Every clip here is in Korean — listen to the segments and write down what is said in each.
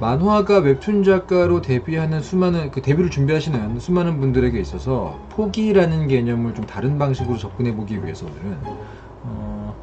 만화가 웹툰 작가로 데뷔하는 수많은 그 데뷔를 준비하시는 수많은 분들에게 있어서 포기라는 개념을 좀 다른 방식으로 접근해 보기 위해서 오늘은 어,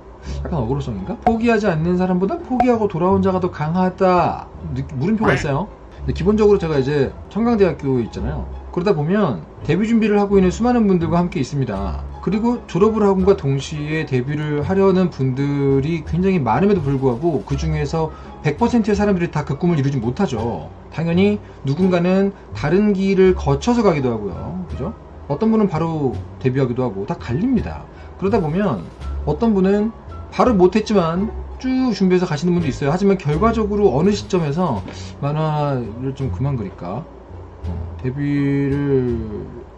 약간 어그로성인가? 포기하지 않는 사람보다 포기하고 돌아온 자가 더 강하다 느- 물음표가 있어요. 근데 기본적으로 제가 이제 청강대학교 있잖아요. 그러다 보면 데뷔 준비를 하고 있는 수많은 분들과 함께 있습니다. 그리고 졸업을 하고과 동시에 데뷔를 하려는 분들이 굉장히 많음에도 불구하고 그 중에서 100%의 사람들이 다 그 꿈을 이루지 못하죠. 당연히 누군가는 다른 길을 거쳐서 가기도 하고요. 그죠? 어떤 분은 바로 데뷔하기도 하고 다 갈립니다. 그러다 보면 어떤 분은 바로 못했지만 쭉 준비해서 가시는 분도 있어요. 하지만 결과적으로 어느 시점에서 만화를 좀 그만 그릴까? 어, 데뷔를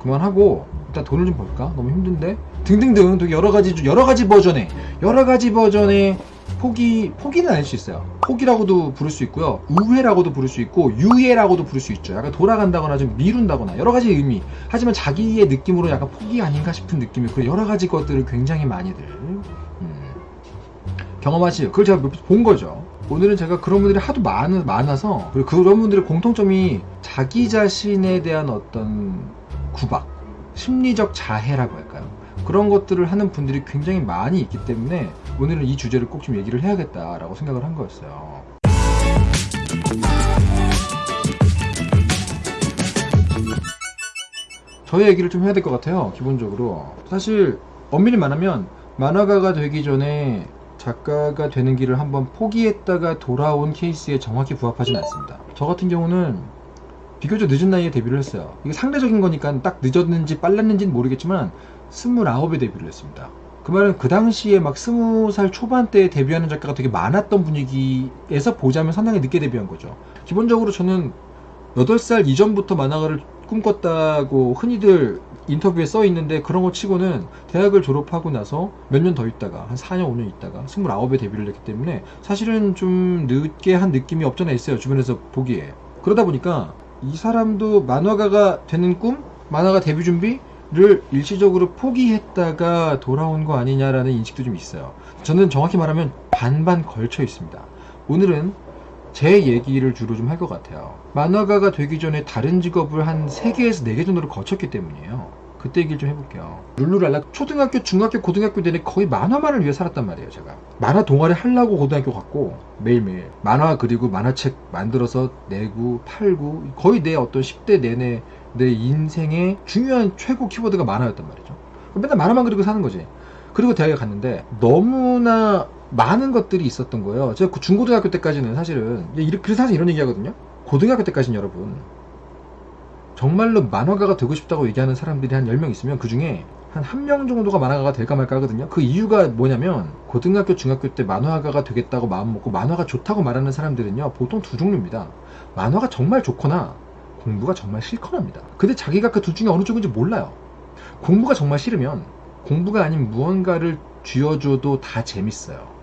그만하고 일단 돈을 좀 벌까? 너무 힘든데? 등등등 되게 여러 가지 여러 가지 버전의 여러 가지 버전의 포기 포기는 아닐 수 있어요. 포기라고도 부를 수 있고요. 우회라고도 부를 수 있고 유예라고도 부를 수 있죠. 약간 돌아간다거나 좀 미룬다거나 여러 가지 의미. 하지만 자기의 느낌으로 약간 포기 아닌가 싶은 느낌의 그런 여러 가지 것들을 굉장히 많이들 음, 경험하시죠. 그걸 제가 본 거죠. 오늘은 제가 그런 분들이 하도 많, 많아서 그리고 그런 분들의 공통점이 자기 자신에 대한 어떤 구박, 심리적 자해라고 할까요? 그런 것들을 하는 분들이 굉장히 많이 있기 때문에 오늘은 이 주제를 꼭 좀 얘기를 해야겠다라고 생각을 한 거였어요. 저의 얘기를 좀 해야 될 것 같아요. 기본적으로 사실 엄밀히 말하면 만화가가 되기 전에 작가가 되는 길을 한번 포기했다가 돌아온 케이스에 정확히 부합하진 않습니다. 저 같은 경우는 비교적 늦은 나이에 데뷔를 했어요. 이게 상대적인 거니까 딱 늦었는지 빨랐는지는 모르겠지만 29에 데뷔를 했습니다. 그 말은 그 당시에 막 20살 초반대에 데뷔하는 작가가 되게 많았던 분위기에서 보자면 상당히 늦게 데뷔한 거죠. 기본적으로 저는 8살 이전부터 만화가를 꿈꿨다고 흔히들 인터뷰에 써 있는데 그런 거 치고는 대학을 졸업하고 나서 몇 년 더 있다가 한 4년 5년 있다가 29에 데뷔를 했기 때문에 사실은 좀 늦게 한 느낌이 없잖아 있어요 주변에서 보기에 그러다 보니까 이 사람도 만화가가 되는 꿈 만화가 데뷔 준비를 일시적으로 포기했다가 돌아온 거 아니냐라는 인식도 좀 있어요 저는 정확히 말하면 반반 걸쳐 있습니다 오늘은 제 얘기를 주로 좀 할 것 같아요. 만화가가 되기 전에 다른 직업을 한 3개에서 4개 정도를 거쳤기 때문이에요. 그때 얘기를 좀 해볼게요. 룰루랄라 초등학교, 중학교, 고등학교 내내 거의 만화만을 위해 살았단 말이에요, 제가. 만화 동아리 하려고 고등학교 갔고, 매일매일. 만화 그리고 만화책 만들어서 내고, 팔고, 거의 내 어떤 10대 내내 내 인생의 중요한 최고 키워드가 만화였단 말이죠. 맨날 만화만 그리고 사는 거지. 그리고 대학에 갔는데, 너무나 많은 것들이 있었던 거예요. 제가 그 중고등학교 때까지는 사실은 이렇게 사실 이런 얘기하거든요. 고등학교 때까지는 여러분 정말로 만화가가 되고 싶다고 얘기하는 사람들이 한 10명 있으면 그 중에 한 한 명 정도가 만화가가 될까 말까 하거든요. 그 이유가 뭐냐면 고등학교 중학교 때 만화가가 되겠다고 마음 먹고 만화가 좋다고 말하는 사람들은요. 보통 두 종류입니다. 만화가 정말 좋거나 공부가 정말 싫거나입니다. 근데 자기가 그 둘 중에 어느 쪽인지 몰라요. 공부가 정말 싫으면 공부가 아닌 무언가를 쥐어줘도 다 재밌어요.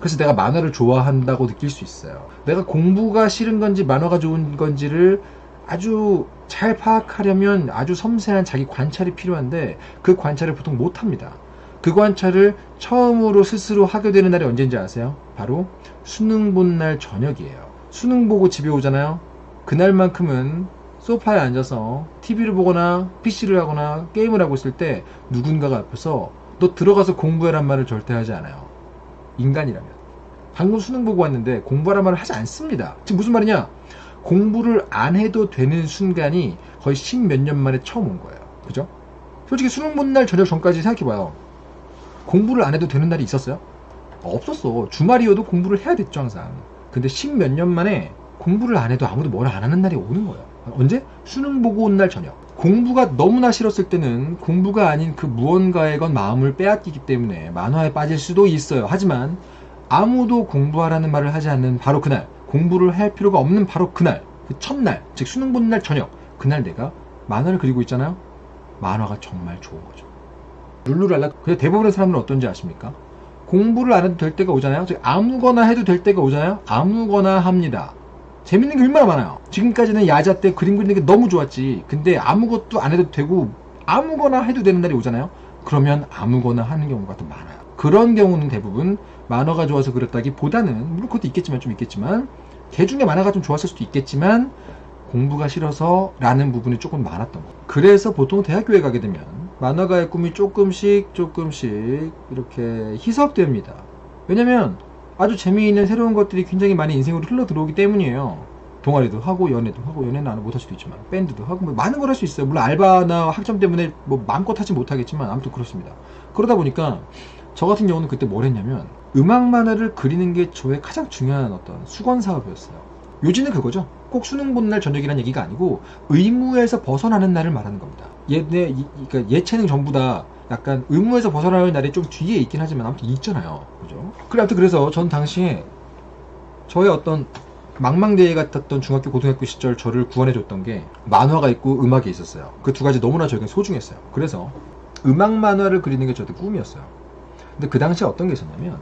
그래서 내가 만화를 좋아한다고 느낄 수 있어요. 내가 공부가 싫은 건지 만화가 좋은 건지를 아주 잘 파악하려면 아주 섬세한 자기 관찰이 필요한데 그 관찰을 보통 못 합니다. 그 관찰을 처음으로 스스로 하게 되는 날이 언제인지 아세요? 바로 수능 본 날 저녁이에요. 수능 보고 집에 오잖아요. 그날만큼은 소파에 앉아서 TV를 보거나 PC를 하거나 게임을 하고 있을 때 누군가가 앞에서 너 들어가서 공부해란 말을 절대 하지 않아요. 인간이라면. 방금 수능 보고 왔는데 공부하란 말을 하지 않습니다. 지금 무슨 말이냐? 공부를 안 해도 되는 순간이 거의 십몇 년 만에 처음 온 거예요. 그죠? 솔직히 수능 본 날 저녁 전까지 생각해봐요. 공부를 안 해도 되는 날이 있었어요? 없었어. 주말이어도 공부를 해야 됐죠, 항상. 근데 십몇 년 만에 공부를 안 해도 아무도 뭘 안 하는 날이 오는 거예요. 언제? 수능 보고 온 날 저녁. 공부가 너무나 싫었을 때는 공부가 아닌 그 무언가에 건 마음을 빼앗기기 때문에 만화에 빠질 수도 있어요. 하지만 아무도 공부하라는 말을 하지 않는 바로 그날, 공부를 할 필요가 없는 바로 그날, 그 첫날, 즉 수능 보는 날 저녁, 그날 내가 만화를 그리고 있잖아요. 만화가 정말 좋은 거죠. 룰루랄라. 근데 대부분의 사람들은 어떤지 아십니까? 공부를 안 해도 될 때가 오잖아요. 즉 아무거나 해도 될 때가 오잖아요. 아무거나 합니다. 재밌는 게 얼마나 많아요. 지금까지는 야자 때 그림 그리는 게 너무 좋았지. 근데 아무것도 안 해도 되고 아무거나 해도 되는 날이 오잖아요. 그러면 아무거나 하는 경우가 더 많아요. 그런 경우는 대부분 만화가 좋아서 그랬다기보다는 물론 그것도 있겠지만 좀 있겠지만 개 중에 만화가 좀 좋았을 수도 있겠지만 공부가 싫어서 라는 부분이 조금 많았던 거. 그래서 보통 대학교에 가게 되면 만화가의 꿈이 조금씩 조금씩 이렇게 희석됩니다. 왜냐면 아주 재미있는 새로운 것들이 굉장히 많이 인생으로 흘러 들어오기 때문이에요 동아리도 하고 연애도 하고 연애는 안 못할 수도 있지만 밴드도 하고 뭐 많은 걸 할 수 있어요. 물론 알바나 학점 때문에 뭐 마음껏 하지 못하겠지만 아무튼 그렇습니다. 그러다 보니까 저 같은 경우는 그때 뭘 했냐면 음악 만화를 그리는 게 저의 가장 중요한 어떤 수건 사업이었어요. 요지는 그거죠. 꼭 수능 보는 날 저녁이란 얘기가 아니고 의무에서 벗어나는 날을 말하는 겁니다. 이- 그러니까 예체능 전부 다 약간 의무에서 벗어나는 날이 좀 뒤에 있긴 하지만 아무튼 있잖아요. 그죠? 그래 아무튼 그래서 전 당시에 저의 어떤 망망대해 같았던 중학교 고등학교 시절 저를 구원해줬던 게 만화가 있고 음악이 있었어요. 그 두 가지 너무나 저에겐 소중했어요. 그래서 음악 만화를 그리는 게 저한테 꿈이었어요. 근데 그 당시에 어떤 게 있었냐면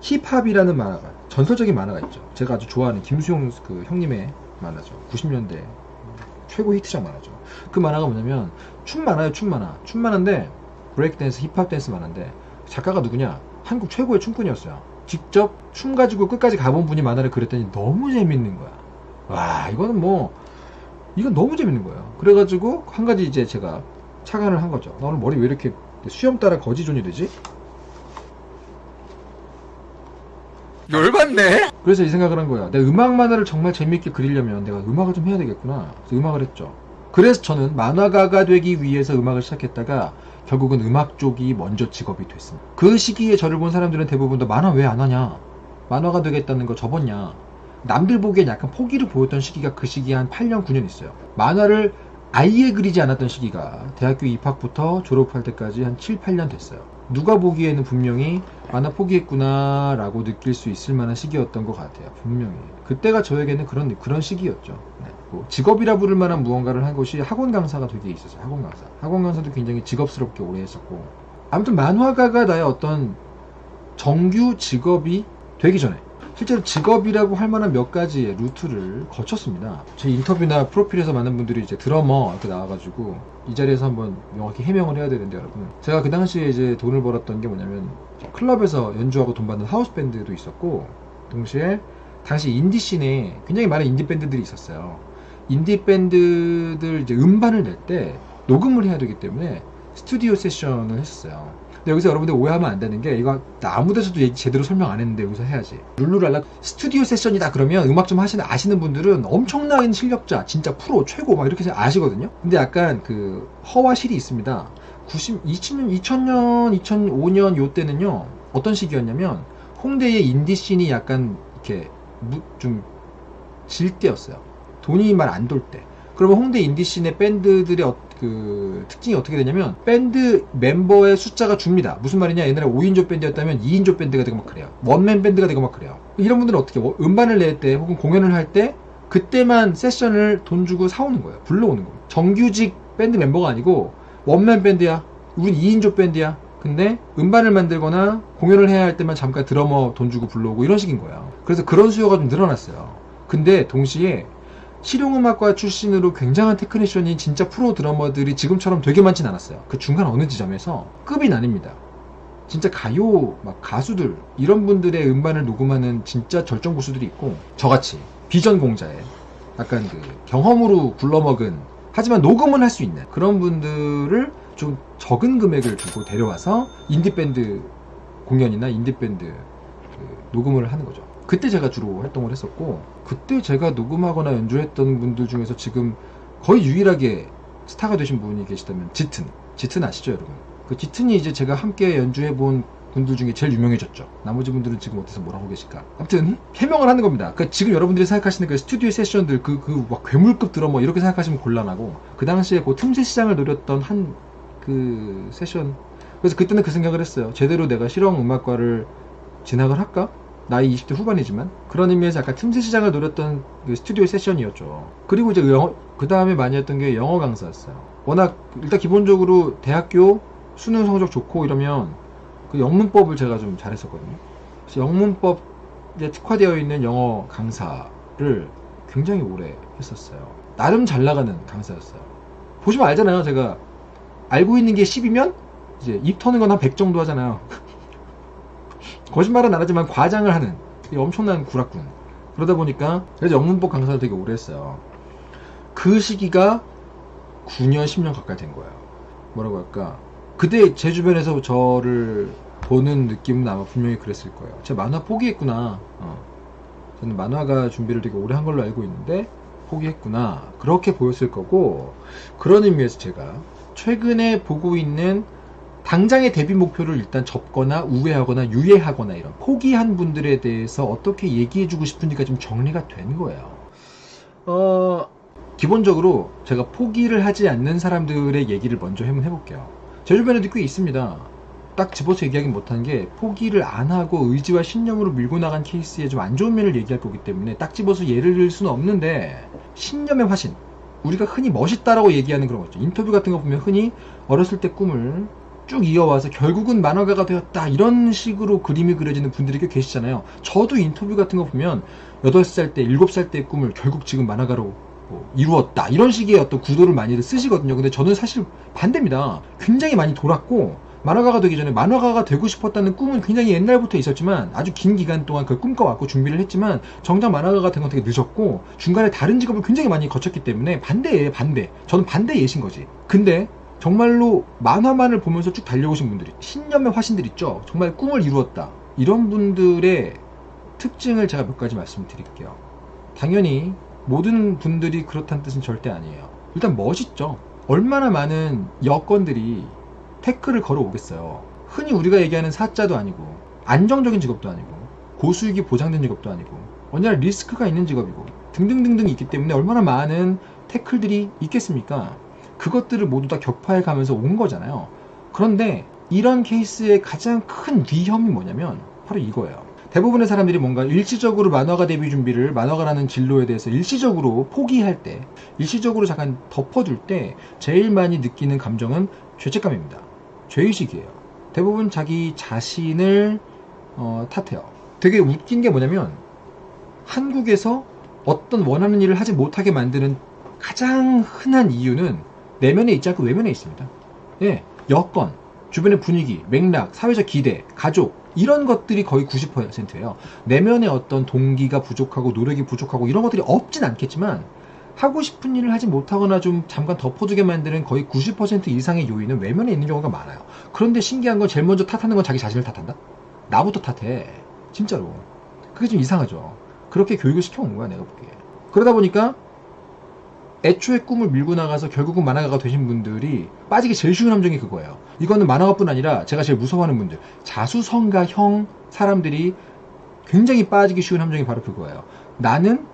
힙합이라는 만화가 전설적인 만화가 있죠. 제가 아주 좋아하는 김수용 그 형님의 만화죠. 90년대 최고 히트작 만화죠. 그 만화가 뭐냐면 춤 만화예요 춤 만화. 춤 만화인데 브레이크 댄스 힙합 댄스 만화인데 작가가 누구냐? 한국 최고의 춤꾼이었어요 직접 춤 가지고 끝까지 가본 분이 만화를 그렸더니 너무 재밌는 거야 와 이거는 뭐 이건 너무 재밌는 거예요 그래가지고 한 가지 이제 제가 착안을 한 거죠 나 오늘 머리 왜 이렇게 수염 따라 거지존이 되지? 열받네? 그래서 이 생각을 한 거야. 내가 음악 만화를 정말 재밌게 그리려면 내가 음악을 좀 해야 되겠구나. 그래서 음악을 했죠. 그래서 저는 만화가가 되기 위해서 음악을 시작했다가 결국은 음악 쪽이 먼저 직업이 됐습니다. 그 시기에 저를 본 사람들은 대부분 다 만화 왜 안 하냐? 만화가 되겠다는 거 접었냐? 남들 보기엔 약간 포기를 보였던 시기가 그 시기에 한 8년, 9년 있어요. 만화를 아예 그리지 않았던 시기가 대학교 입학부터 졸업할 때까지 한 7, 8년 됐어요. 누가 보기에는 분명히 만화 포기했구나 라고 느낄 수 있을 만한 시기였던 것 같아요. 분명히. 그때가 저에게는 그런, 그런 시기였죠. 네. 뭐 직업이라 부를 만한 무언가를 한 것이 학원 강사가 되게 있었어요. 학원 강사. 학원 강사도 굉장히 직업스럽게 오래 했었고. 아무튼 만화가가 나의 어떤 정규 직업이 되기 전에 실제로 직업이라고 할 만한 몇 가지의 루트를 거쳤습니다. 제 인터뷰나 프로필에서 많은 분들이 이제 드러머 이렇게 나와가지고 이 자리에서 한번 명확히 해명을 해야 되는데 여러분 제가 그 당시에 이제 돈을 벌었던 게 뭐냐면 클럽에서 연주하고 돈 받는 하우스 밴드도 있었고 동시에 당시 인디 scene에 굉장히 많은 인디 밴드들이 있었어요. 인디 밴드들 이제 음반을 낼 때 녹음을 해야 되기 때문에 스튜디오 세션을 했었어요. 근데 여기서 여러분들 오해하면 안 되는 게 이거 나 아무 데서도 제대로 설명 안 했는데 여기서 해야지. 룰루랄라 스튜디오 세션이다 그러면 음악 좀 하시는 아시는 분들은 엄청난 실력자, 진짜 프로 최고 막 이렇게 아시거든요. 근데 약간 그 허와 실이 있습니다. 90, 2000년, 2000년, 2005년 요 때는요 어떤 시기였냐면 홍대의 인디 씬이 약간 이렇게 무- 좀질 때였어요. 돈이 말 안 돌 때. 그러면 홍대 인디 scene의 밴드들의 어- 그 특징이 어떻게 되냐면 밴드 멤버의 숫자가 줍니다. 무슨 말이냐? 옛날에 5인조 밴드였다면 2인조 밴드가 되고 막 그래요. 원맨 밴드가 되고 막 그래요. 이런 분들은 어떻게 워- 음반을 낼 때 혹은 공연을 할 때 그때만 세션을 돈 주고 사오는 거예요. 불러오는 거예요. 정규직 밴드 멤버가 아니고 원맨 밴드야. 우린 2인조 밴드야. 근데 음반을 만들거나 공연을 해야 할 때만 잠깐 드러머 돈 주고 불러오고 이런 식인 거예요. 그래서 그런 수요가 좀 늘어났어요. 근데 동시에 실용음악과 출신으로 굉장한 테크니션인 진짜 프로 드러머들이 지금처럼 되게 많진 않았어요. 그 중간 어느 지점에서 급이 나뉩니다. 진짜 가요 막 가수들 이런 분들의 음반을 녹음하는 진짜 절정 고수들이 있고 저같이 비전공자에 약간 그 경험으로 굴러먹은 하지만 녹음은 할 수 있는 그런 분들을 좀 적은 금액을 주고 데려와서 인디 밴드 공연이나 인디 밴드 그 녹음을 하는 거죠. 그때 제가 주로 활동을 했었고 그때 제가 녹음하거나 연주했던 분들 중에서 지금 거의 유일하게 스타가 되신 분이 계시다면 짙은 짙은 아시죠 여러분? 그 짙은이 이제 제가 함께 연주해 본 분들 중에 제일 유명해졌죠. 나머지 분들은 지금 어디서 뭘 하고 계실까? 아무튼 해명을 하는 겁니다. 그 지금 여러분들이 생각하시는 그 스튜디오 세션들 그 그 막 괴물급 드러머 이렇게 생각하시면 곤란하고 그 당시에 그 틈새 시장을 노렸던 한 그 세션 그래서 그때는 그 생각을 했어요. 제대로 내가 실용 음악과를 진학을 할까? 나이 20대 후반이지만 그런 의미에서 약간 틈새 시장을 노렸던 그 스튜디오 세션이었죠. 그리고 이제 영어 그 다음에 많이 했던 게 영어 강사였어요. 워낙 일단 기본적으로 대학교 수능 성적 좋고 이러면 그 영문법을 제가 좀 잘했었거든요. 그래서 영문법에 특화되어 있는 영어 강사를 굉장히 오래 했었어요. 나름 잘 나가는 강사였어요. 보시면 알잖아요. 제가 알고 있는 게 10이면 이제 입 터는 건 한 100 정도 하잖아요. 거짓말은 안 하지만 과장을 하는 이 엄청난 구락군. 그러다 보니까 그래서 영문법 강사를 되게 오래 했어요. 그 시기가 9년, 10년 가까이 된 거예요. 뭐라고 할까? 그때 제 주변에서 저를 보는 느낌은 아마 분명히 그랬을 거예요. 제가 만화 포기했구나. 어. 저는 만화가 준비를 되게 오래 한 걸로 알고 있는데 포기했구나. 그렇게 보였을 거고 그런 의미에서 제가 최근에 보고 있는 당장의 데뷔 목표를 일단 접거나 우회하거나 유예하거나 이런 포기한 분들에 대해서 어떻게 얘기해주고 싶은지가 좀 정리가 된 거예요. 어, 기본적으로 제가 포기를 하지 않는 사람들의 얘기를 먼저 한번 해볼게요. 제 주변에도 꽤 있습니다. 딱 집어서 얘기하긴 못한 게 포기를 안 하고 의지와 신념으로 밀고 나간 케이스의 좀안 좋은 면을 얘기할 거기 때문에 딱 집어서 예를 들 수는 없는데 신념의 화신 우리가 흔히 멋있다라고 얘기하는 그런 거 있죠. 인터뷰 같은 거 보면 흔히 어렸을 때 꿈을 쭉 이어와서 결국은 만화가가 되었다 이런 식으로 그림이 그려지는 분들이 꽤 계시잖아요. 저도 인터뷰 같은 거 보면 8살 때, 7살 때의 꿈을 결국 지금 만화가로 뭐 이루었다 이런 식의 어떤 구도를 많이들 쓰시거든요. 근데 저는 사실 반대입니다. 굉장히 많이 돌았고 만화가가 되기 전에 만화가가 되고 싶었다는 꿈은 굉장히 옛날부터 있었지만 아주 긴 기간 동안 그걸 꿈꿔왔고 준비를 했지만 정작 만화가가 된 건 되게 늦었고 중간에 다른 직업을 굉장히 많이 거쳤기 때문에 반대예요 반대 저는 반대 예신 거지 근데 정말로 만화만을 보면서 쭉 달려오신 분들이 신념의 화신들 있죠? 정말 꿈을 이루었다. 이런 분들의 특징을 제가 몇 가지 말씀드릴게요. 당연히 모든 분들이 그렇다는 뜻은 절대 아니에요. 일단 멋있죠? 얼마나 많은 여건들이 태클을 걸어오겠어요. 흔히 우리가 얘기하는 사자도 아니고 안정적인 직업도 아니고 고수익이 보장된 직업도 아니고 언제나 리스크가 있는 직업이고 등등등등 있기 때문에 얼마나 많은 태클들이 있겠습니까? 그것들을 모두 다 격파해 가면서 온 거잖아요. 그런데 이런 케이스의 가장 큰 위험이 뭐냐면 바로 이거예요. 대부분의 사람들이 뭔가 일시적으로 만화가 데뷔 준비를 만화가라는 진로에 대해서 일시적으로 포기할 때, 일시적으로 잠깐 덮어둘 때 제일 많이 느끼는 감정은 죄책감입니다. 죄의식이에요. 대부분 자기 자신을 어, 탓해요. 되게 웃긴 게 뭐냐면 한국에서 어떤 원하는 일을 하지 못하게 만드는 가장 흔한 이유는 내면에 있지 않고 외면에 있습니다. 예, 여건, 주변의 분위기, 맥락, 사회적 기대, 가족 이런 것들이 거의 90%예요. 내면의 어떤 동기가 부족하고 노력이 부족하고 이런 것들이 없진 않겠지만 하고 싶은 일을 하지 못하거나 좀 잠깐 덮어두게 만드는 거의 90% 이상의 요인은 외면에 있는 경우가 많아요. 그런데 신기한 건 제일 먼저 탓하는 건 자기 자신을 탓한다? 나부터 탓해. 진짜로. 그게 좀 이상하죠. 그렇게 교육을 시켜온 거야, 내가 보기에. 그러다 보니까 애초에 꿈을 밀고 나가서 결국은 만화가가 되신 분들이 빠지기 제일 쉬운 함정이 그거예요. 이거는 만화가뿐 아니라 제가 제일 무서워하는 분들, 자수성가형 사람들이 굉장히 빠지기 쉬운 함정이 바로 그거예요. 나는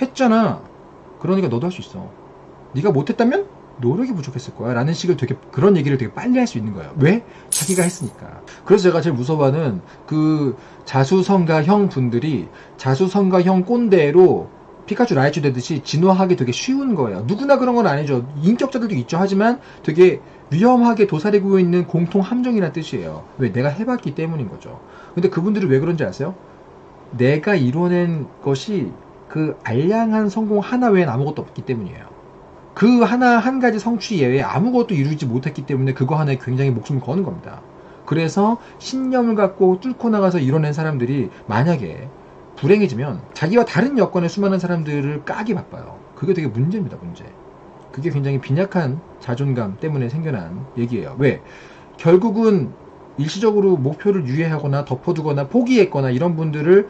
했잖아. 그러니까 너도 할 수 있어. 네가 못했다면 노력이 부족했을 거야. 라는 식을 되게 그런 얘기를 되게 빨리 할 수 있는 거예요. 왜? 자기가 했으니까. 그래서 제가 제일 무서워하는 그 자수성가형 분들이 자수성가형 꼰대로 피카츄 라이츄 되듯이 진화하기 되게 쉬운 거예요. 누구나 그런 건 아니죠. 인격자들도 있죠. 하지만 되게 위험하게 도사리고 있는 공통 함정이라는 뜻이에요. 왜? 내가 해봤기 때문인 거죠. 근데 그분들이 왜 그런지 아세요? 내가 이뤄낸 것이 그 알량한 성공 하나 외엔 아무것도 없기 때문이에요. 그 하나 한 가지 성취 예외에 아무것도 이루지 못했기 때문에 그거 하나에 굉장히 목숨을 거는 겁니다. 그래서 신념을 갖고 뚫고 나가서 이뤄낸 사람들이 만약에 불행해지면 자기와 다른 여건의 수많은 사람들을 까기 바빠요. 그게 되게 문제입니다, 문제. 그게 굉장히 빈약한 자존감 때문에 생겨난 얘기예요. 왜? 결국은 일시적으로 목표를 유예하거나 덮어두거나 포기했거나 이런 분들을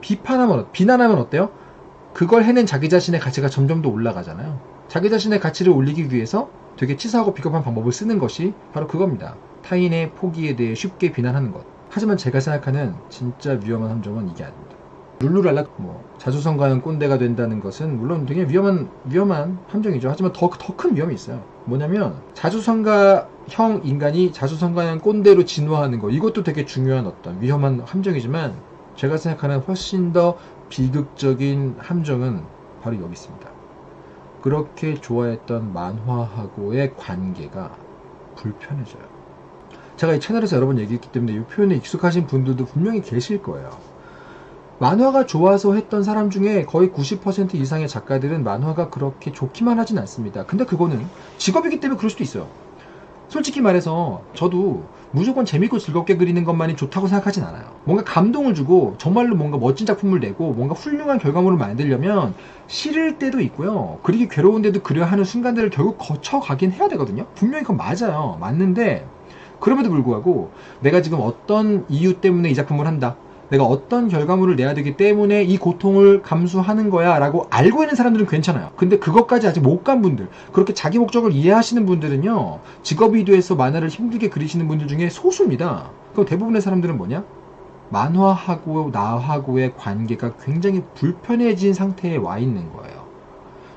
비판하면, 비난하면 어때요? 그걸 해낸 자기 자신의 가치가 점점 더 올라가잖아요. 자기 자신의 가치를 올리기 위해서 되게 치사하고 비겁한 방법을 쓰는 것이 바로 그겁니다. 타인의 포기에 대해 쉽게 비난하는 것. 하지만 제가 생각하는 진짜 위험한 함정은 이게 아닙니다. 룰루랄라 뭐 자수성가는 꼰대가 된다는 것은 물론 되게 위험한 위험한 함정이죠. 하지만 더 더 큰 위험이 있어요. 뭐냐면 자수성가형 인간이 자수성가형 꼰대로 진화하는 것 이것도 되게 중요한 어떤 위험한 함정이지만 제가 생각하는 훨씬 더 비극적인 함정은 바로 여기 있습니다. 그렇게 좋아했던 만화하고의 관계가 불편해져요. 제가 이 채널에서 여러 번 얘기했기 때문에 이 표현에 익숙하신 분들도 분명히 계실 거예요. 만화가 좋아서 했던 사람 중에 거의 90% 이상의 작가들은 만화가 그렇게 좋기만 하진 않습니다. 근데 그거는 직업이기 때문에 그럴 수도 있어요. 솔직히 말해서 저도 무조건 재밌고 즐겁게 그리는 것만이 좋다고 생각하진 않아요. 뭔가 감동을 주고 정말로 뭔가 멋진 작품을 내고 뭔가 훌륭한 결과물을 만들려면 싫을 때도 있고요. 그리기 괴로운데도 그려야 하는 순간들을 결국 거쳐가긴 해야 되거든요. 분명히 그건 맞아요. 맞는데 그럼에도 불구하고 내가 지금 어떤 이유 때문에 이 작품을 한다. 내가 어떤 결과물을 내야 되기 때문에 이 고통을 감수하는 거야 라고 알고 있는 사람들은 괜찮아요. 근데 그것까지 아직 못 간 분들, 그렇게 자기 목적을 이해하시는 분들은요, 직업이 돼서 만화를 힘들게 그리시는 분들 중에 소수입니다. 그럼 대부분의 사람들은 뭐냐? 만화하고 나하고의 관계가 굉장히 불편해진 상태에 와 있는 거예요.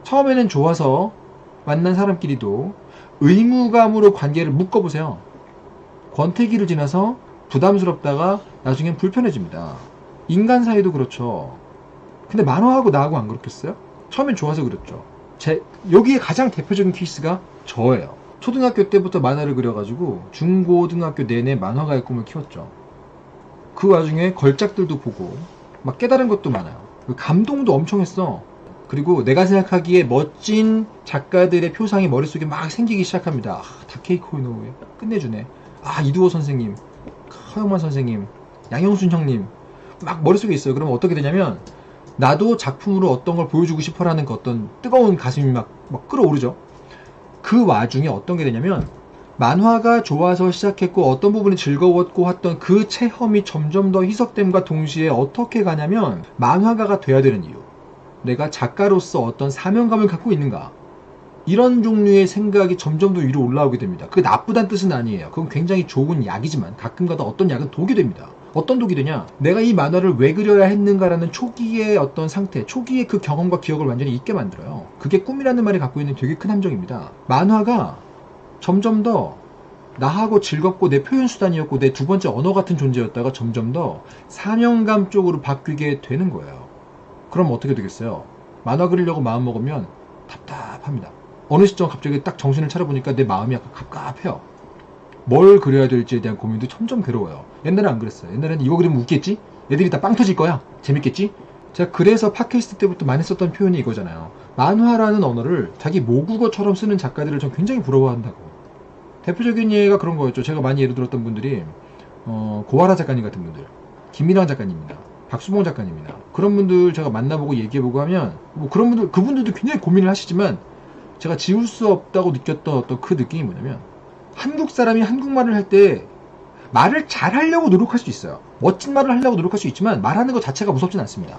처음에는 좋아서 만난 사람끼리도 의무감으로 관계를 묶어보세요. 권태기를 지나서 부담스럽다가 나중엔 불편해집니다. 인간 사이도 그렇죠. 근데 만화하고 나하고 안 그렇겠어요? 처음엔 좋아서 그랬죠. 제, 여기에 가장 대표적인 케이스가 저예요. 초등학교 때부터 만화를 그려가지고 중고등학교 내내 만화가의 꿈을 키웠죠. 그 와중에 걸작들도 보고 막 깨달은 것도 많아요. 그 감동도 엄청 했어. 그리고 내가 생각하기에 멋진 작가들의 표상이 머릿속에 막 생기기 시작합니다. 아, 다케이코 이노우에 끝내주네. 아 이두호 선생님, 허영만 선생님, 양영순 형님 막 머릿속에 있어요. 그러면 어떻게 되냐면 나도 작품으로 어떤 걸 보여주고 싶어라는 그 어떤 뜨거운 가슴이 막, 막 끌어오르죠. 그 와중에 어떤 게 되냐면 만화가 좋아서 시작했고 어떤 부분이 즐거웠고 했던 그 체험이 점점 더 희석됨과 동시에 어떻게 가냐면 만화가가 돼야 되는 이유 내가 작가로서 어떤 사명감을 갖고 있는가 이런 종류의 생각이 점점 더 위로 올라오게 됩니다. 그게 나쁘다는 뜻은 아니에요. 그건 굉장히 좋은 약이지만 가끔가다 어떤 약은 독이 됩니다. 어떤 독이 되냐? 내가 이 만화를 왜 그려야 했는가라는 초기의 어떤 상태, 초기의 그 경험과 기억을 완전히 잊게 만들어요. 그게 꿈이라는 말이 갖고 있는 되게 큰 함정입니다. 만화가 점점 더 나하고 즐겁고 내 표현 수단이었고 내 두 번째 언어 같은 존재였다가 점점 더 사명감 쪽으로 바뀌게 되는 거예요. 그럼 어떻게 되겠어요? 만화 그리려고 마음 먹으면 답답합니다. 어느 시점 갑자기 딱 정신을 차려보니까 내 마음이 약간 갑갑해요. 뭘 그려야 될지에 대한 고민도 점점 괴로워요. 옛날엔 안 그랬어요. 옛날에는 이거 그리면 웃겠지? 애들이 다 빵 터질 거야? 재밌겠지? 제가 그래서 팟캐스트 때부터 많이 썼던 표현이 이거잖아요. 만화라는 언어를 자기 모국어처럼 쓰는 작가들을 전 굉장히 부러워한다고. 대표적인 예가 그런 거였죠. 제가 많이 예를 들었던 분들이 어, 고아라 작가님 같은 분들, 김미랑 작가님입니다. 박수봉 작가님입니다. 그런 분들 제가 만나보고 얘기해보고 하면 뭐 그런 분들 그분들도 굉장히 고민을 하시지만 제가 지울 수 없다고 느꼈던 어떤 그 느낌이 뭐냐면 한국 사람이 한국말을 할 때 말을 잘 하려고 노력할 수 있어요. 멋진 말을 하려고 노력할 수 있지만 말하는 것 자체가 무섭진 않습니다.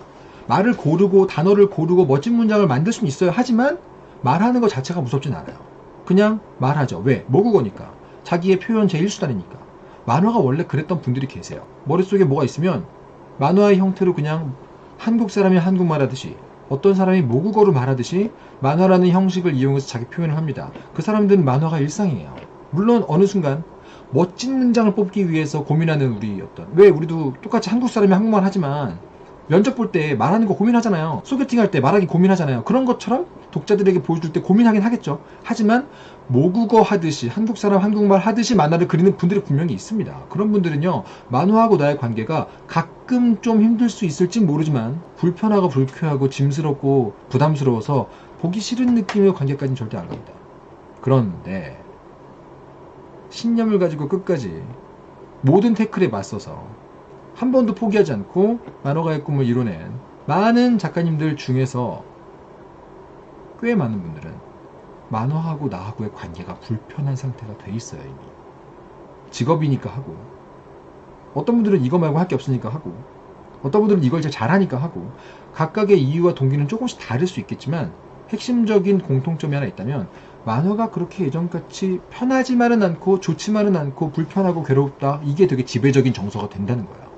말을 고르고 단어를 고르고 멋진 문장을 만들 수는 있어요. 하지만 말하는 것 자체가 무섭진 않아요. 그냥 말하죠. 왜? 모국어니까. 자기의 표현 제1수단이니까. 만화가 원래 그랬던 분들이 계세요. 머릿속에 뭐가 있으면 만화의 형태로 그냥 한국 사람이 한국말 하듯이 어떤 사람이 모국어로 말하듯이 만화라는 형식을 이용해서 자기 표현을 합니다. 그 사람들은 만화가 일상이에요. 물론 어느 순간 멋진 문장을 뽑기 위해서 고민하는 우리 어떤 왜 우리도 똑같이 한국 사람이 한국말 하지만 면접 볼 때 말하는 거 고민하잖아요. 소개팅 할 때 말하기 고민하잖아요. 그런 것처럼 독자들에게 보여줄 때 고민하긴 하겠죠. 하지만 모국어 하듯이 한국 사람 한국말 하듯이 만화를 그리는 분들이 분명히 있습니다. 그런 분들은요 만화하고 나의 관계가 가끔 좀 힘들 수 있을지 모르지만 불편하고 불쾌하고 짐스럽고 부담스러워서 보기 싫은 느낌의 관계까지는 절대 안 갑니다. 그런데 신념을 가지고 끝까지 모든 태클에 맞서서 한 번도 포기하지 않고 만화가의 꿈을 이뤄낸 많은 작가님들 중에서 꽤 많은 분들은 만화하고 나하고의 관계가 불편한 상태가 돼 있어요 이미. 직업이니까 하고. 어떤 분들은 이거 말고 할 게 없으니까 하고. 어떤 분들은 이걸 제일 잘하니까 하고. 각각의 이유와 동기는 조금씩 다를 수 있겠지만 핵심적인 공통점이 하나 있다면 만화가 그렇게 예전같이 편하지만은 않고 좋지만은 않고 불편하고 괴롭다 이게 되게 지배적인 정서가 된다는 거예요